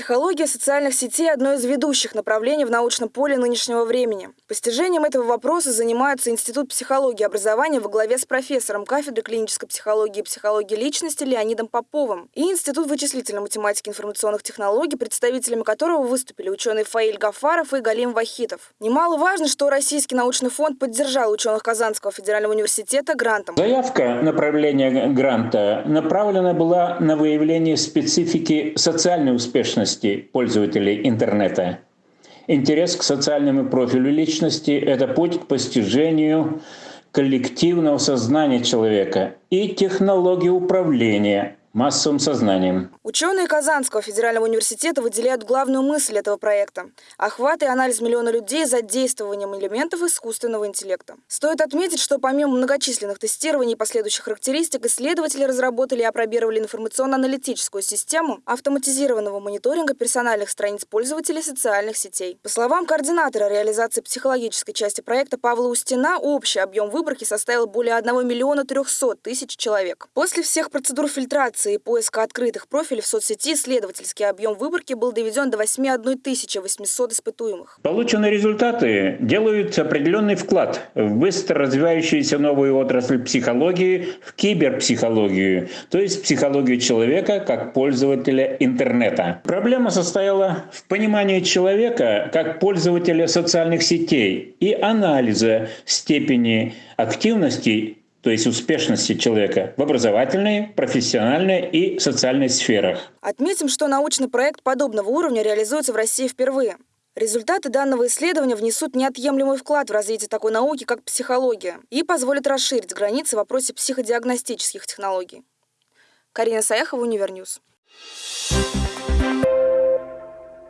Психология социальных сетей – одно из ведущих направлений в научном поле нынешнего времени. Постижением этого вопроса занимается Институт психологии и образования во главе с профессором кафедры клинической психологии и психологии личности Леонидом Поповым и Институт вычислительной математики и информационных технологий, представителями которого выступили ученые Фаиль Гафаров и Галим Вахитов. Немаловажно, что Российский научный фонд поддержал ученых Казанского федерального университета грантом. Заявка направления гранта направлена была на выявление специфики социальной успешности личности пользователей интернета. Интерес к социальному профилю личности – это путь к постижению коллективного сознания человека и технологии управления массовым сознанием. Ученые Казанского федерального университета выделяют главную мысль этого проекта – охват и анализ миллиона людей за действованием элементов искусственного интеллекта. Стоит отметить, что помимо многочисленных тестирований и последующих характеристик, исследователи разработали и опробировали информационно-аналитическую систему автоматизированного мониторинга персональных страниц пользователей социальных сетей. По словам координатора реализации психологической части проекта Павла Устина, общий объем выборки составил более 1 миллиона 300 тысяч человек. После всех процедур фильтрации и поиска открытых профилей в соцсети исследовательский объем выборки был доведен до 81 800 испытуемых. Полученные результаты делают определенный вклад в быстро развивающуюся новую отрасль психологии, в киберпсихологию, то есть психологию человека как пользователя интернета. Проблема состояла в понимании человека как пользователя социальных сетей и анализа степени активности то есть успешности человека в образовательной, профессиональной и социальной сферах. Отметим, что научный проект подобного уровня реализуется в России впервые. Результаты данного исследования внесут неотъемлемый вклад в развитие такой науки, как психология, и позволят расширить границы в вопросе психодиагностических технологий. Карина Саяхова, Univer News. Thank you